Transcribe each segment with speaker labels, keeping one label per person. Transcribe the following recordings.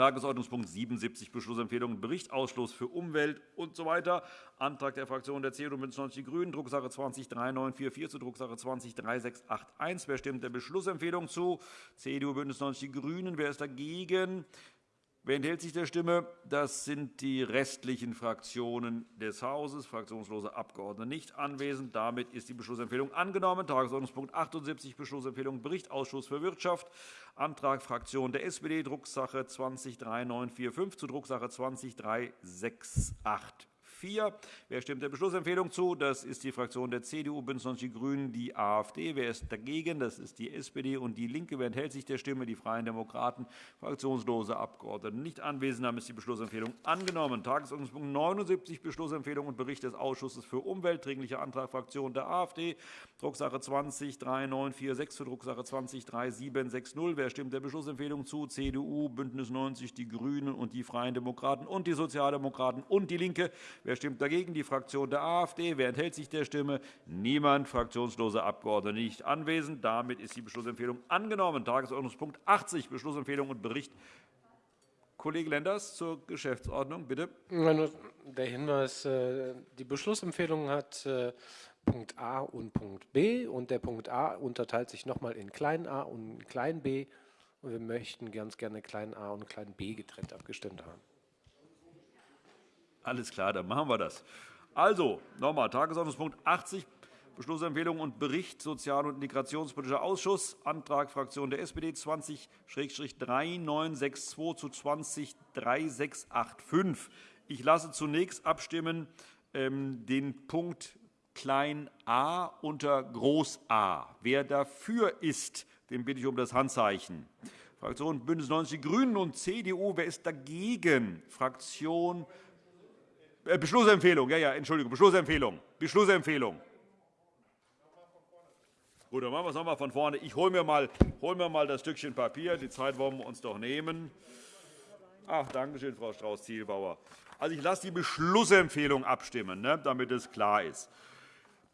Speaker 1: Tagesordnungspunkt 77, Beschlussempfehlung Bericht Ausschuss für Umwelt usw. So Antrag der Fraktionen der CDU und BÜNDNIS 90 die GRÜNEN, Drucksache 20-3944 zu Drucksache 20-3681. Wer stimmt der Beschlussempfehlung zu? CDU, BÜNDNIS 90 die GRÜNEN. Wer ist dagegen? Wer enthält sich der Stimme? Das sind die restlichen Fraktionen des Hauses. Fraktionslose Abgeordnete nicht anwesend. Damit ist die Beschlussempfehlung angenommen. Tagesordnungspunkt 78, Beschlussempfehlung Bericht Ausschuss für Wirtschaft. Antrag Fraktion der SPD, Drucksache 20-3945 zu Drucksache 20-3684. 4. Wer stimmt der Beschlussempfehlung zu? Das ist die Fraktion der CDU, BÜNDNIS 90 die GRÜNEN, die AfD. Wer ist dagegen? Das ist die SPD und DIE LINKE. Wer enthält sich der Stimme? Die Freien Demokraten. Fraktionslose Abgeordnete nicht anwesend. Damit ist die Beschlussempfehlung angenommen. Tagesordnungspunkt 79, Beschlussempfehlung und Bericht des Ausschusses für Umwelt. Dringlicher Antrag Fraktion der AfD. Drucksache 20-3946 zu Drucksache 20-3760. Wer stimmt der Beschlussempfehlung zu? CDU, BÜNDNIS 90 die GRÜNEN und die Freien Demokraten und die Sozialdemokraten und DIE LINKE. Wer stimmt dagegen? Die Fraktion der AfD. Wer enthält sich der Stimme? Niemand. Fraktionslose Abgeordnete nicht anwesend. Damit ist die Beschlussempfehlung angenommen. Tagesordnungspunkt 80, Beschlussempfehlung und Bericht Kollege Lenders zur Geschäftsordnung, bitte.
Speaker 2: Der Hinweis, äh, die Beschlussempfehlung hat äh, Punkt A und Punkt B. und Der Punkt A unterteilt sich noch einmal in klein a und klein b. wir möchten ganz gerne klein a und klein b getrennt abgestimmt haben.
Speaker 1: Alles klar, dann machen wir das. Also, noch einmal, Tagesordnungspunkt 80, Beschlussempfehlung und Bericht Sozial- und Integrationspolitischer Ausschuss, Antrag Fraktion der SPD 20-3962 zu 20-3685. Ich lasse zunächst abstimmen ähm, den Punkt klein a unter groß a. Wer dafür ist, den bitte ich um das Handzeichen. Fraktion BÜNDNIS 90 die GRÜNEN und CDU. Wer ist dagegen? Fraktion äh, Beschlussempfehlung, ja, ja, Entschuldigung, Beschlussempfehlung. Beschlussempfehlung. Gut, dann machen wir es noch einmal von vorne. Ich hole mir, mal, hol mir mal das Stückchen Papier. Die Zeit wollen wir uns doch nehmen. Ach, danke schön, Frau Strauß-Zielbauer. Also, ich lasse die Beschlussempfehlung abstimmen, ne, damit es klar ist.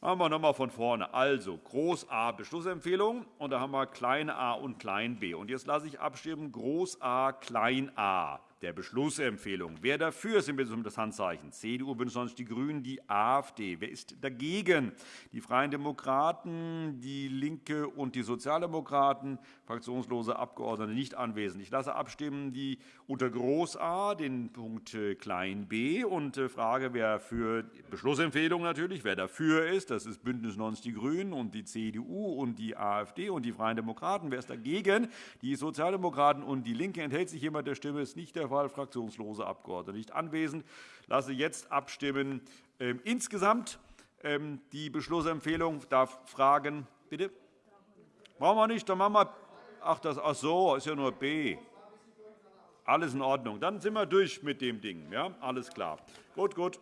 Speaker 1: Machen wir noch einmal von vorne. Also, Groß A Beschlussempfehlung, und da haben wir klein a und klein b. Und jetzt lasse ich abstimmen Groß A, klein a der Beschlussempfehlung. Wer dafür ist, bitte um das Handzeichen. CDU, BÜNDNIS 90 die GRÜNEN, die AfD. Wer ist dagegen? Die Freien Demokraten, die LINKE und die Sozialdemokraten. Fraktionslose Abgeordnete nicht anwesend. Ich lasse abstimmen die unter Groß A den Punkt äh, klein b und äh, frage, wer für Beschlussempfehlung natürlich, wer dafür ist. Das ist BÜNDNIS 90 die GRÜNEN und die CDU und die AfD und die Freien Demokraten. Wer ist dagegen? Die Sozialdemokraten und die LINKE. Enthält sich jemand der Stimme? Ist nicht der der Fall fraktionslose Abgeordnete nicht anwesend. Ich lasse jetzt abstimmen. Ähm, insgesamt ähm, die Beschlussempfehlung darf fragen. Bitte? Brauchen wir nicht. Dann machen wir. Ach, das, ach so, ist ja nur B. Alles in Ordnung. Dann sind wir durch mit dem Ding. Ja, alles klar. Gut, gut.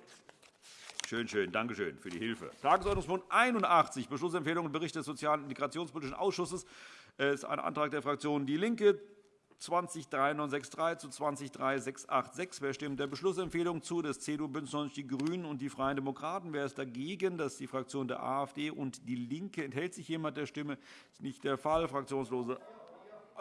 Speaker 1: Schön, schön. Danke schön für die Hilfe. Tagesordnungspunkt 81, Beschlussempfehlung und Bericht des Sozial- und Integrationspolitischen Ausschusses. Das ist ein Antrag der Fraktion DIE LINKE. 203963 zu 203686. Wer stimmt der Beschlussempfehlung zu? Das CDU, BÜNDNIS 90 die GRÜNEN und die Freien Demokraten. Wer ist dagegen? Das ist die Fraktion der AfD und DIE LINKE. Enthält sich jemand der Stimme? Das ist nicht der Fall. Fraktionslose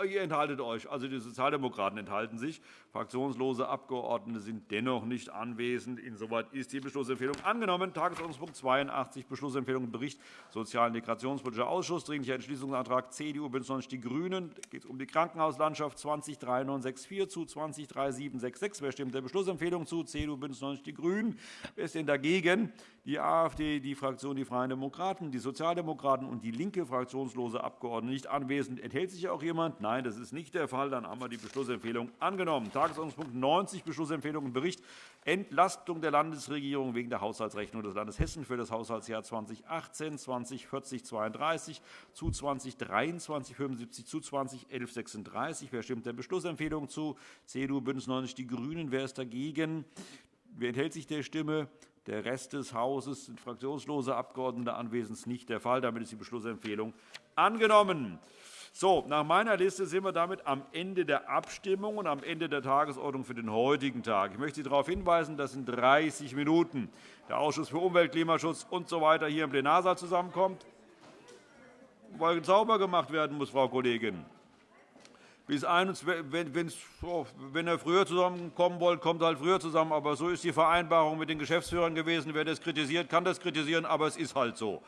Speaker 1: Ihr enthaltet euch. Also die Sozialdemokraten enthalten sich. Fraktionslose Abgeordnete sind dennoch nicht anwesend. Insoweit ist die Beschlussempfehlung angenommen. Tagesordnungspunkt 82, Beschlussempfehlung Bericht Sozial- und Integrationspolitischer Ausschuss, Dringlicher Entschließungsantrag CDU, BÜNDNIS 90 die GRÜNEN. Da geht es um die Krankenhauslandschaft 203964 zu 203766. Wer stimmt der Beschlussempfehlung zu? CDU, BÜNDNIS 90 die GRÜNEN. Wer ist denn dagegen? Die AfD, die Fraktion Die Freien Demokraten, die Sozialdemokraten und DIE LINKE. Fraktionslose Abgeordnete nicht anwesend. Enthält sich auch jemand? Nein, das ist nicht der Fall. Dann haben wir die Beschlussempfehlung angenommen. Tagesordnungspunkt 90, Beschlussempfehlung und Bericht Entlastung der Landesregierung wegen der Haushaltsrechnung des Landes Hessen für das Haushaltsjahr 2018, 2040 32 zu 2023 75 zu 2011 36. Wer stimmt der Beschlussempfehlung zu? CDU, BÜNDNIS 90 die GRÜNEN. Wer ist dagegen? Wer enthält sich der Stimme? Der Rest des Hauses sind fraktionslose Abgeordnete anwesend. Nicht der Fall. Damit ist die Beschlussempfehlung angenommen. So, nach meiner Liste sind wir damit am Ende der Abstimmung und am Ende der Tagesordnung für den heutigen Tag. Ich möchte Sie darauf hinweisen, dass in 30 Minuten der Ausschuss für Umwelt, Klimaschutz usw. So hier im Plenarsaal zusammenkommt, weil sauber gemacht werden muss, Frau Kollegin. Bis 21, wenn, er früher zusammenkommen wollt, kommt er halt früher zusammen. Aber so ist die Vereinbarung mit den Geschäftsführern gewesen. Wer das kritisiert, kann das kritisieren, aber es ist halt so.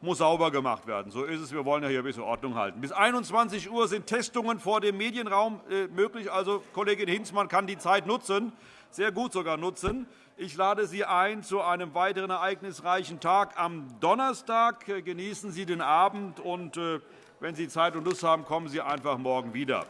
Speaker 1: Muss sauber gemacht werden. So ist es. Wir wollen ja hier ein bisschen Ordnung halten. Bis 21 Uhr sind Testungen vor dem Medienraum äh, möglich. Also, Kollegin Hinzmann kann die Zeit nutzen, sehr gut sogar nutzen. Ich lade Sie ein zu einem weiteren ereignisreichen Tag am Donnerstag. Genießen Sie den Abend und äh, wenn Sie Zeit und Lust haben, kommen Sie einfach morgen wieder.